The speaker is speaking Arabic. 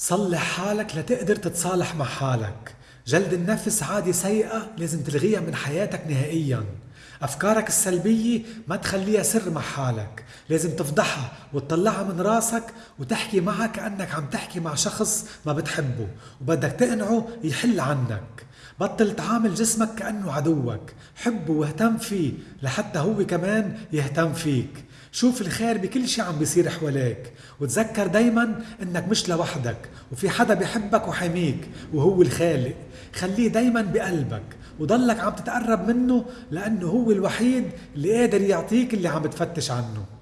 صلح حالك لتقدر تتصالح مع حالك. جلد النفس عادة سيئة لازم تلغيها من حياتك نهائيا. أفكارك السلبية ما تخليها سر مع حالك. لازم تفضحها وتطلعها من راسك وتحكي معها كأنك عم تحكي مع شخص ما بتحبه. وبدك تقنعه يحل عنك. بطل تعامل جسمك كأنه عدوك. حبه واهتم فيه لحتى هو كمان يهتم فيك. شوف الخير بكل شي عم بيصير حواليك. وتذكر دايما إنك مش لوحدك وفي حدا بيحبك وحميك وهو الخالق. خليه دايما بقلبك وضلك عم تتقرب منه لأنه هو الوحيد اللي قادر يعطيك اللي عم بتفتش عنه.